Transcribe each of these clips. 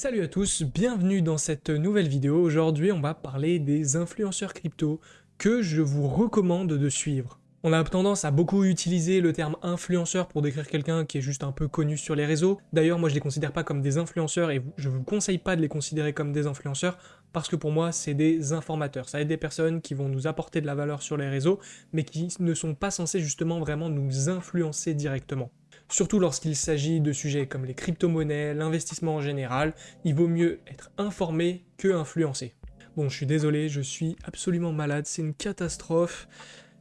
Salut à tous, bienvenue dans cette nouvelle vidéo. Aujourd'hui, on va parler des influenceurs crypto que je vous recommande de suivre. On a tendance à beaucoup utiliser le terme influenceur pour décrire quelqu'un qui est juste un peu connu sur les réseaux. D'ailleurs, moi je les considère pas comme des influenceurs et je vous conseille pas de les considérer comme des influenceurs parce que pour moi c'est des informateurs. Ça va être des personnes qui vont nous apporter de la valeur sur les réseaux mais qui ne sont pas censés justement vraiment nous influencer directement. Surtout lorsqu'il s'agit de sujets comme les crypto-monnaies, l'investissement en général, il vaut mieux être informé que influencé. Bon, je suis désolé, je suis absolument malade, c'est une catastrophe.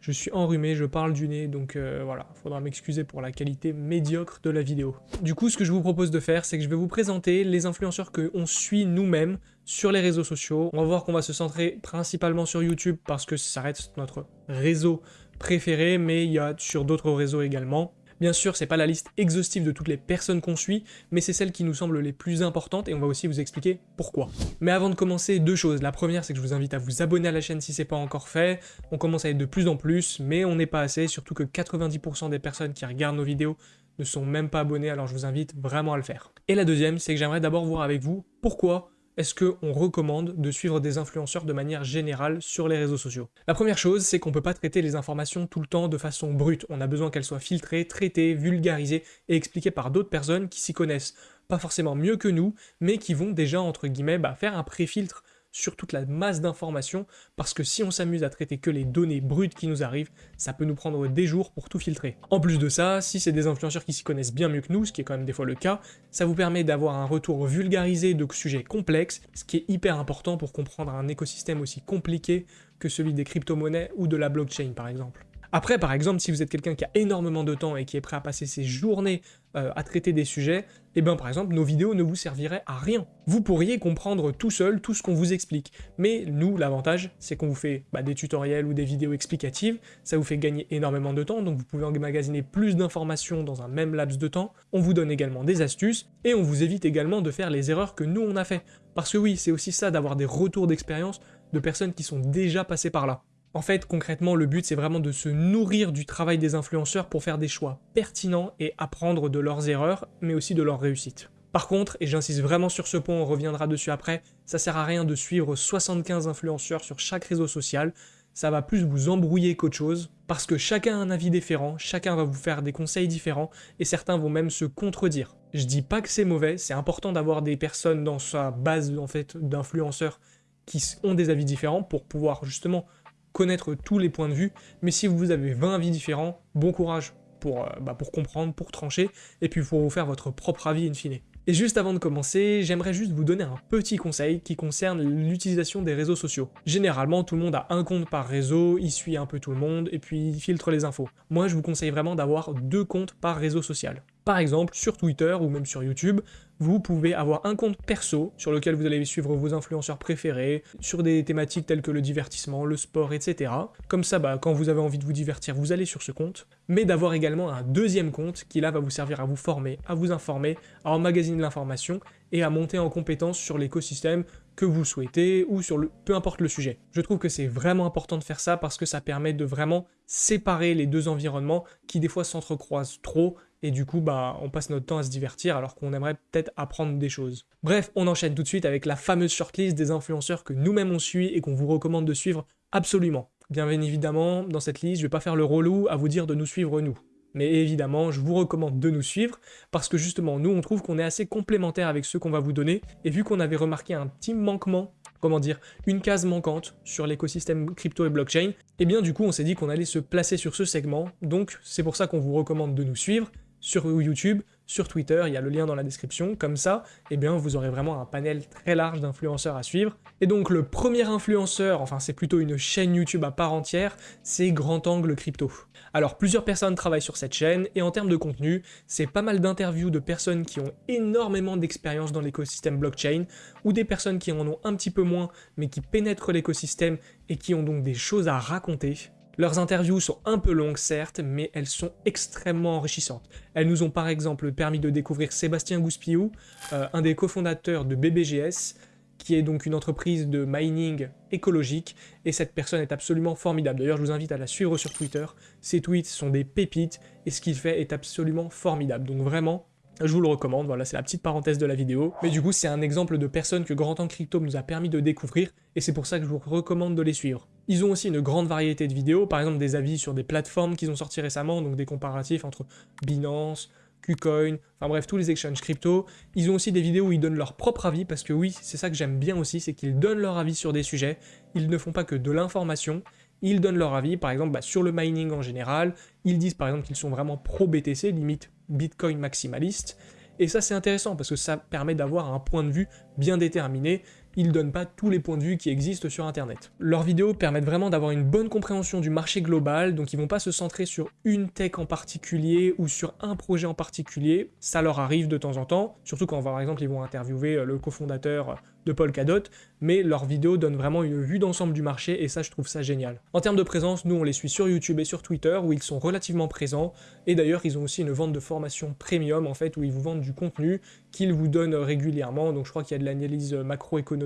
Je suis enrhumé, je parle du nez, donc euh, voilà, faudra m'excuser pour la qualité médiocre de la vidéo. Du coup, ce que je vous propose de faire, c'est que je vais vous présenter les influenceurs que on suit nous-mêmes sur les réseaux sociaux. On va voir qu'on va se centrer principalement sur YouTube parce que ça reste notre réseau préféré, mais il y a sur d'autres réseaux également. Bien sûr, c'est pas la liste exhaustive de toutes les personnes qu'on suit, mais c'est celles qui nous semblent les plus importantes et on va aussi vous expliquer pourquoi. Mais avant de commencer, deux choses. La première, c'est que je vous invite à vous abonner à la chaîne si c'est pas encore fait. On commence à être de plus en plus, mais on n'est pas assez, surtout que 90% des personnes qui regardent nos vidéos ne sont même pas abonnées, alors je vous invite vraiment à le faire. Et la deuxième, c'est que j'aimerais d'abord voir avec vous pourquoi est-ce qu'on recommande de suivre des influenceurs de manière générale sur les réseaux sociaux? La première chose, c'est qu'on ne peut pas traiter les informations tout le temps de façon brute. On a besoin qu'elles soient filtrées, traitées, vulgarisées et expliquées par d'autres personnes qui s'y connaissent. Pas forcément mieux que nous, mais qui vont déjà, entre guillemets, bah, faire un pré-filtre sur toute la masse d'informations, parce que si on s'amuse à traiter que les données brutes qui nous arrivent, ça peut nous prendre des jours pour tout filtrer. En plus de ça, si c'est des influenceurs qui s'y connaissent bien mieux que nous, ce qui est quand même des fois le cas, ça vous permet d'avoir un retour vulgarisé de sujets complexes, ce qui est hyper important pour comprendre un écosystème aussi compliqué que celui des crypto-monnaies ou de la blockchain par exemple. Après, par exemple, si vous êtes quelqu'un qui a énormément de temps et qui est prêt à passer ses journées euh, à traiter des sujets, eh bien par exemple, nos vidéos ne vous serviraient à rien. Vous pourriez comprendre tout seul tout ce qu'on vous explique. Mais nous, l'avantage, c'est qu'on vous fait bah, des tutoriels ou des vidéos explicatives, ça vous fait gagner énormément de temps, donc vous pouvez emmagasiner plus d'informations dans un même laps de temps, on vous donne également des astuces, et on vous évite également de faire les erreurs que nous on a fait. Parce que oui, c'est aussi ça d'avoir des retours d'expérience de personnes qui sont déjà passées par là. En fait, concrètement, le but, c'est vraiment de se nourrir du travail des influenceurs pour faire des choix pertinents et apprendre de leurs erreurs, mais aussi de leurs réussites. Par contre, et j'insiste vraiment sur ce point, on reviendra dessus après, ça sert à rien de suivre 75 influenceurs sur chaque réseau social, ça va plus vous embrouiller qu'autre chose, parce que chacun a un avis différent, chacun va vous faire des conseils différents, et certains vont même se contredire. Je dis pas que c'est mauvais, c'est important d'avoir des personnes dans sa base en fait d'influenceurs qui ont des avis différents pour pouvoir justement connaître tous les points de vue, mais si vous avez 20 avis différents, bon courage pour, euh, bah, pour comprendre, pour trancher, et puis pour vous faire votre propre avis in fine. Et juste avant de commencer, j'aimerais juste vous donner un petit conseil qui concerne l'utilisation des réseaux sociaux. Généralement, tout le monde a un compte par réseau, il suit un peu tout le monde, et puis il filtre les infos. Moi, je vous conseille vraiment d'avoir deux comptes par réseau social. Par exemple, sur Twitter ou même sur YouTube, vous pouvez avoir un compte perso sur lequel vous allez suivre vos influenceurs préférés, sur des thématiques telles que le divertissement, le sport, etc. Comme ça, bah, quand vous avez envie de vous divertir, vous allez sur ce compte. Mais d'avoir également un deuxième compte qui là va vous servir à vous former, à vous informer, à emmagasiner l'information et à monter en compétence sur l'écosystème que vous souhaitez ou sur le peu importe le sujet. Je trouve que c'est vraiment important de faire ça parce que ça permet de vraiment séparer les deux environnements qui des fois s'entrecroisent trop et du coup bah on passe notre temps à se divertir alors qu'on aimerait peut-être apprendre des choses. Bref, on enchaîne tout de suite avec la fameuse shortlist des influenceurs que nous-mêmes on suit et qu'on vous recommande de suivre absolument. Bien évidemment, dans cette liste, je vais pas faire le relou à vous dire de nous suivre nous. Mais évidemment, je vous recommande de nous suivre, parce que justement, nous, on trouve qu'on est assez complémentaires avec ceux qu'on va vous donner, et vu qu'on avait remarqué un petit manquement, comment dire, une case manquante sur l'écosystème crypto et blockchain, et eh bien du coup, on s'est dit qu'on allait se placer sur ce segment, donc c'est pour ça qu'on vous recommande de nous suivre, sur YouTube, sur Twitter, il y a le lien dans la description, comme ça, eh bien vous aurez vraiment un panel très large d'influenceurs à suivre. Et donc le premier influenceur, enfin c'est plutôt une chaîne YouTube à part entière, c'est Grand Angle Crypto. Alors plusieurs personnes travaillent sur cette chaîne, et en termes de contenu, c'est pas mal d'interviews de personnes qui ont énormément d'expérience dans l'écosystème blockchain, ou des personnes qui en ont un petit peu moins, mais qui pénètrent l'écosystème et qui ont donc des choses à raconter. Leurs interviews sont un peu longues certes, mais elles sont extrêmement enrichissantes. Elles nous ont par exemple permis de découvrir Sébastien Gouspiou, euh, un des cofondateurs de BBGS, qui est donc une entreprise de mining écologique, et cette personne est absolument formidable. D'ailleurs, je vous invite à la suivre sur Twitter. Ses tweets sont des pépites, et ce qu'il fait est absolument formidable. Donc vraiment, Je vous le recommande, voilà, c'est la petite parenthèse de la vidéo. Mais du coup, c'est un exemple de personnes que Grand Temps Crypto nous a permis de découvrir, et c'est pour ça que je vous recommande de les suivre. Ils ont aussi une grande variété de vidéos, par exemple des avis sur des plateformes qu'ils ont sorti récemment, donc des comparatifs entre Binance, KuCoin, enfin bref, tous les exchanges crypto. Ils ont aussi des vidéos où ils donnent leur propre avis, parce que oui, c'est ça que j'aime bien aussi, c'est qu'ils donnent leur avis sur des sujets, ils ne font pas que de l'information, ils donnent leur avis, par exemple, bah, sur le mining en général, ils disent par exemple qu'ils sont vraiment pro-BTC, limite Bitcoin maximaliste, et ça c'est intéressant, parce que ça permet d'avoir un point de vue bien déterminé, ils donnent pas tous les points de vue qui existent sur internet. Leurs vidéos permettent vraiment d'avoir une bonne compréhension du marché global, donc ils vont pas se centrer sur une tech en particulier ou sur un projet en particulier, ça leur arrive de temps en temps, surtout quand par exemple ils vont interviewer euh, le cofondateur de Polkadot, mais leurs vidéos donnent vraiment une vue d'ensemble du marché et ça je trouve ça génial. En termes de présence, nous on les suit sur YouTube et sur Twitter où ils sont relativement présents et d'ailleurs ils ont aussi une vente de formation premium en fait où ils vous vendent du contenu qu'ils vous donnent régulièrement, donc je crois qu'il y a de l'analyse macroéconomique,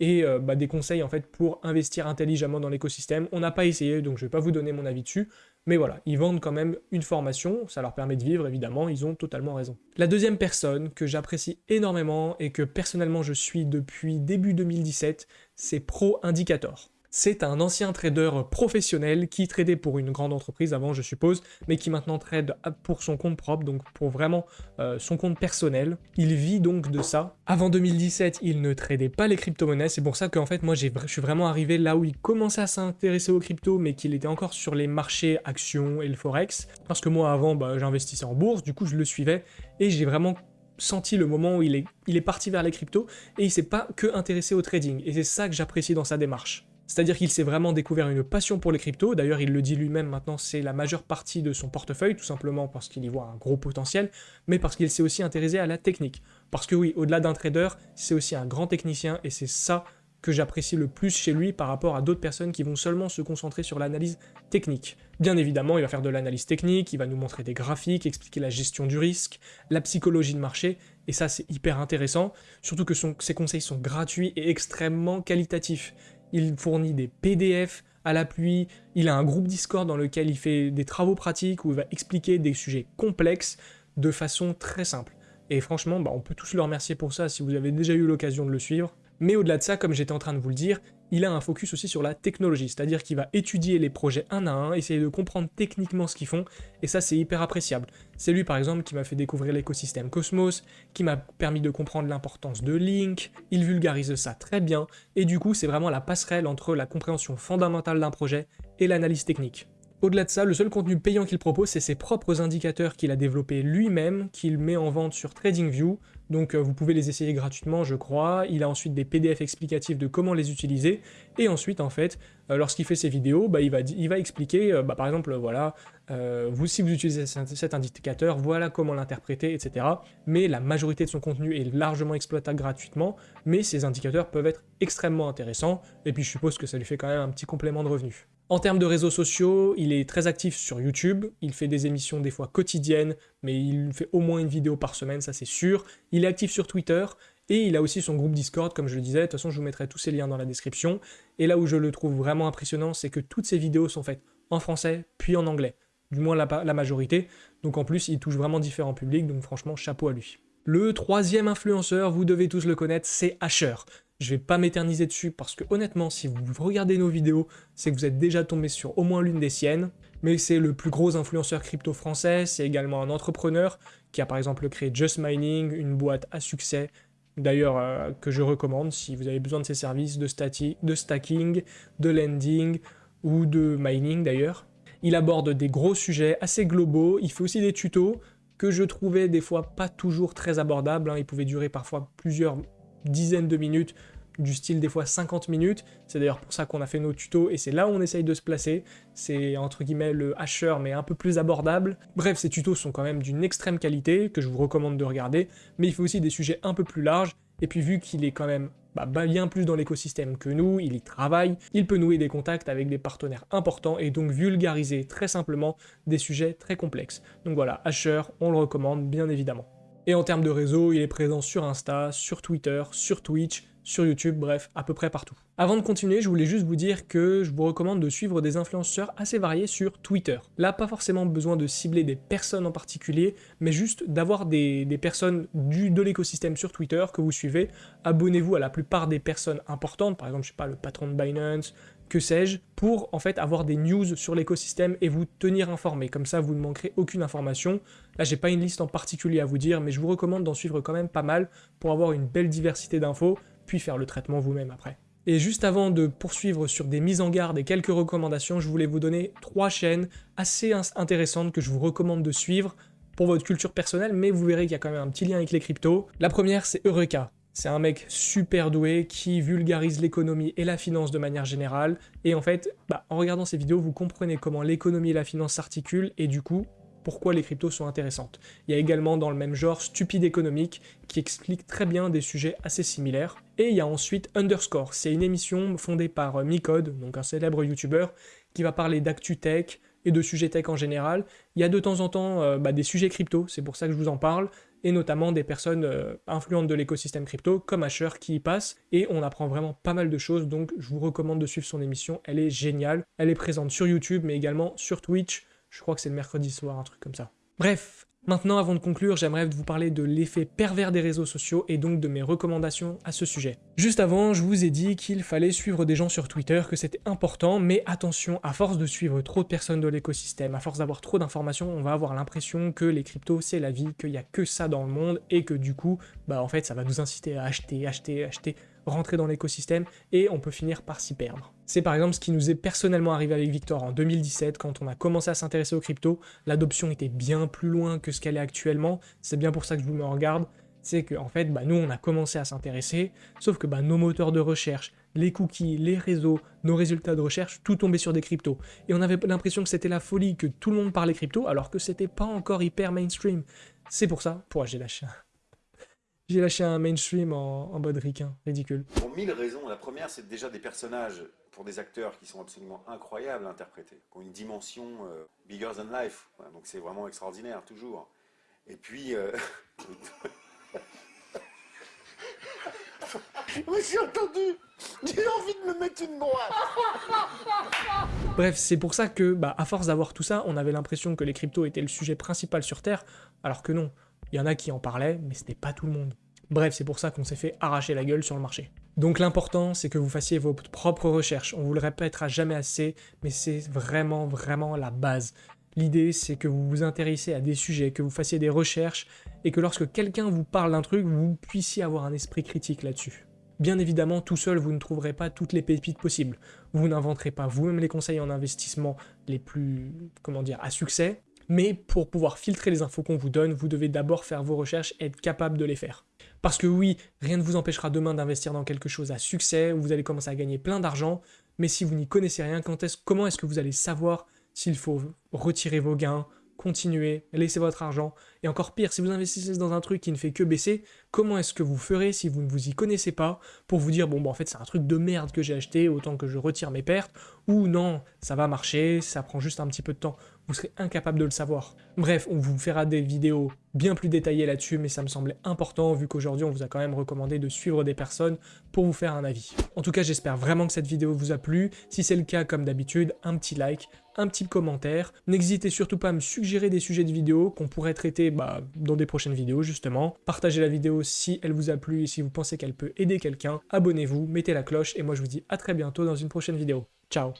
et euh, bah, des conseils en fait pour investir intelligemment dans l'écosystème. On n'a pas essayé, donc je ne vais pas vous donner mon avis dessus, mais voilà, ils vendent quand même une formation, ça leur permet de vivre évidemment, ils ont totalement raison. La deuxième personne que j'apprécie énormément et que personnellement je suis depuis début 2017, c'est Pro Indicator. C'est un ancien trader professionnel qui tradait pour une grande entreprise avant, je suppose, mais qui maintenant trade pour son compte propre, donc pour vraiment euh, son compte personnel. Il vit donc de ça. Avant 2017, il ne tradait pas les crypto-monnaies, c'est pour ça qu'en fait, moi, je suis vraiment arrivé là où il commençait à s'intéresser aux cryptos, mais qu'il était encore sur les marchés actions et le forex. Parce que moi, avant, bah, j'investissais en bourse, du coup, je le suivais, et j'ai vraiment senti le moment où il est, il est parti vers les cryptos, et il s'est pas que intéressé au trading, et c'est ça que j'apprécie dans sa démarche. C'est-à-dire qu'il s'est vraiment découvert une passion pour les cryptos, d'ailleurs il le dit lui-même maintenant, c'est la majeure partie de son portefeuille, tout simplement parce qu'il y voit un gros potentiel, mais parce qu'il s'est aussi intéressé à la technique. Parce que oui, au-delà d'un trader, c'est aussi un grand technicien, et c'est ça que j'apprécie le plus chez lui par rapport à d'autres personnes qui vont seulement se concentrer sur l'analyse technique. Bien évidemment, il va faire de l'analyse technique, il va nous montrer des graphiques, expliquer la gestion du risque, la psychologie de marché, et ça c'est hyper intéressant, surtout que ses conseils sont gratuits et extrêmement qualitatifs il fournit des PDF à l'appui, il a un groupe Discord dans lequel il fait des travaux pratiques où il va expliquer des sujets complexes de façon très simple. Et franchement, bah, on peut tous le remercier pour ça si vous avez déjà eu l'occasion de le suivre. Mais au-delà de ça, comme j'étais en train de vous le dire, il a un focus aussi sur la technologie, c'est-à-dire qu'il va étudier les projets un à un, essayer de comprendre techniquement ce qu'ils font, et ça c'est hyper appréciable. C'est lui par exemple qui m'a fait découvrir l'écosystème Cosmos, qui m'a permis de comprendre l'importance de Link, il vulgarise ça très bien, et du coup c'est vraiment la passerelle entre la compréhension fondamentale d'un projet et l'analyse technique. Au-delà de ça, le seul contenu payant qu'il propose, c'est ses propres indicateurs qu'il a développés lui-même, qu'il met en vente sur TradingView, donc euh, vous pouvez les essayer gratuitement, je crois. Il a ensuite des PDF explicatifs de comment les utiliser, et ensuite, en fait, euh, lorsqu'il fait ses vidéos, bah, il, va, expliquer, euh, bah, par exemple, voilà, vous, si vous utilisez cet indicateur, voilà comment l'interpréter, etc. Mais la majorité de son contenu est largement exploitable gratuitement, mais ces indicateurs peuvent être extrêmement intéressants, et puis je suppose que ça lui fait quand même un petit complément de revenus. En termes de réseaux sociaux, il est très actif sur YouTube, il fait des émissions des fois quotidiennes, mais il fait au moins une vidéo par semaine, ça c'est sûr. Il est actif sur Twitter, et il a aussi son groupe Discord, comme je le disais, de toute façon je vous mettrai tous ces liens dans la description. Et là où je le trouve vraiment impressionnant, c'est que toutes ces vidéos sont faites en français, puis en anglais. Du moins la, la majorité, donc en plus il touche vraiment différents publics, donc franchement chapeau à lui. Le troisième influenceur, vous devez tous le connaître, c'est Asher. Je vais pas m'éterniser dessus parce que honnêtement, si vous regardez nos vidéos, c'est que vous êtes déjà tombé sur au moins l'une des siennes. Mais c'est le plus gros influenceur crypto français, c'est également un entrepreneur qui a par exemple créé Just Mining, une boîte à succès, d'ailleurs euh, que je recommande si vous avez besoin de ses services de, stacking, de lending ou de mining d'ailleurs. Il aborde des gros sujets assez globaux, il fait aussi des tutos que je trouvais des fois pas toujours très abordables, hein. il pouvait durer parfois plusieurs dizaines de minutes, du style des fois 50 minutes, c'est d'ailleurs pour ça qu'on a fait nos tutos et c'est là où on essaye de se placer, c'est entre guillemets le hasher mais un peu plus abordable. Bref, ces tutos sont quand même d'une extrême qualité, que je vous recommande de regarder, mais il faut aussi des sujets un peu plus larges, et puis vu qu'il est quand même bah, bien plus dans l'écosystème que nous, il y travaille, il peut nouer des contacts avec des partenaires importants et donc vulgariser très simplement des sujets très complexes. Donc voilà, Asher, on le recommande bien évidemment. Et en termes de réseau, il est présent sur Insta, sur Twitter, sur Twitch, sur YouTube, bref, à peu près partout. Avant de continuer, je voulais juste vous dire que je vous recommande de suivre des influenceurs assez variés sur Twitter. Là, pas forcément besoin de cibler des personnes en particulier, mais juste d'avoir des, personnes du, de l'écosystème sur Twitter que vous suivez. Abonnez-vous à la plupart des personnes importantes, par exemple, je sais pas, le patron de Binance, que sais-je, pour en fait avoir des news sur l'écosystème et vous tenir informé. Comme ça, vous ne manquerez aucune information. Là, j'ai pas une liste en particulier à vous dire, mais je vous recommande d'en suivre quand même pas mal pour avoir une belle diversité d'infos, puis faire le traitement vous-même après. Et juste avant de poursuivre sur des mises en garde et quelques recommandations, je voulais vous donner trois chaînes assez intéressantes que je vous recommande de suivre pour votre culture personnelle, mais vous verrez qu'il y a quand même un petit lien avec les cryptos. La première, c'est Eureka. C'est un mec super doué qui vulgarise l'économie et la finance de manière générale. Et en fait, bah, en regardant ces vidéos, vous comprenez comment l'économie et la finance s'articulent et du coup, pourquoi les cryptos sont intéressantes. Il y a également dans le même genre Stupide économique qui explique très bien des sujets assez similaires. Et il y a ensuite Underscore, c'est une émission fondée par euh, Micode, donc un célèbre youtubeur, qui va parler d'actu tech et de sujets tech en général. Il y a de temps en temps euh, bah, des sujets crypto, c'est pour ça que je vous en parle, et notamment des personnes euh, influentes de l'écosystème crypto, comme Asher, qui y passe, et on apprend vraiment pas mal de choses, donc je vous recommande de suivre son émission, elle est géniale. Elle est présente sur YouTube, mais également sur Twitch, je crois que c'est le mercredi soir, un truc comme ça. Bref, Maintenant, avant de conclure, j'aimerais vous parler de l'effet pervers des réseaux sociaux et donc de mes recommandations à ce sujet. Juste avant, je vous ai dit qu'il fallait suivre des gens sur Twitter, que c'était important, mais attention, à force de suivre trop de personnes de l'écosystème, à force d'avoir trop d'informations, on va avoir l'impression que les cryptos c'est la vie, qu'il n'y a que ça dans le monde, et que du coup, bah en fait, ça va nous inciter à acheter, acheter, acheter, rentrer dans l'écosystème et on peut finir par s'y perdre. C'est par exemple ce qui nous est personnellement arrivé avec Victor en 2017 quand on a commencé à s'intéresser aux cryptos. L'adoption était bien plus loin que ce qu'elle est actuellement, c'est bien pour ça que je vous mets en. C'est que en fait, bah, nous on a commencé à s'intéresser, sauf que bah, nos moteurs de recherche, les cookies, les réseaux, nos résultats de recherche, tout tombait sur des cryptos. Et on avait l'impression que c'était la folie, que tout le monde parlait crypto, alors que c'était pas encore hyper mainstream. C'est pour ça, pour lâché j'ai lâché un mainstream en, en mode ricain, ridicule. Pour mille raisons. La première, c'est déjà des personnages pour des acteurs qui sont absolument incroyables à interpréter, qui ont une dimension euh, bigger than life. donc c'est vraiment extraordinaire, toujours. Et puis... Euh... Oui, j'ai entendu J'ai envie de me mettre une droite Bref, c'est pour ça que, bah, à force d'avoir tout ça, on avait l'impression que les cryptos étaient le sujet principal sur Terre, alors que non. Il y en a qui en parlaient, mais c'était pas tout le monde. Bref, c'est pour ça qu'on s'est fait arracher la gueule sur le marché. Donc l'important, c'est que vous fassiez vos propres recherches. On vous le répétera jamais assez, mais c'est vraiment, vraiment la base. L'idée, c'est que vous vous intéressez à des sujets, que vous fassiez des recherches, et que lorsque quelqu'un vous parle d'un truc, vous puissiez avoir un esprit critique là-dessus. Bien évidemment, tout seul, vous ne trouverez pas toutes les pépites possibles. Vous n'inventerez pas vous-même les conseils en investissement les plus, comment dire, à succès, mais pour pouvoir filtrer les infos qu'on vous donne, vous devez d'abord faire vos recherches et être capable de les faire. Parce que oui, rien ne vous empêchera demain d'investir dans quelque chose à succès, où vous allez commencer à gagner plein d'argent, mais si vous n'y connaissez rien, comment est-ce que vous allez savoir s'il faut retirer vos gains, continuer, laisser votre argent, et encore pire, si vous investissez dans un truc qui ne fait que baisser, comment est-ce que vous ferez si vous ne vous y connaissez pas pour vous dire bon bah en fait c'est un truc de merde que j'ai acheté, autant que je retire mes pertes, ou non, ça va marcher, ça prend juste un petit peu de temps vous serez incapable de le savoir. Bref, on vous fera des vidéos bien plus détaillées là-dessus, mais ça me semblait important vu qu'aujourd'hui on vous a quand même recommandé de suivre des personnes pour vous faire un avis. En tout cas, j'espère vraiment que cette vidéo vous a plu. Si c'est le cas, comme d'habitude, un petit like, un petit commentaire. N'hésitez surtout pas à me suggérer des sujets de vidéos qu'on pourrait traiter bah, dans des prochaines vidéos justement. Partagez la vidéo si elle vous a plu et si vous pensez qu'elle peut aider quelqu'un. Abonnez-vous, mettez la cloche et moi je vous dis à très bientôt dans une prochaine vidéo. Ciao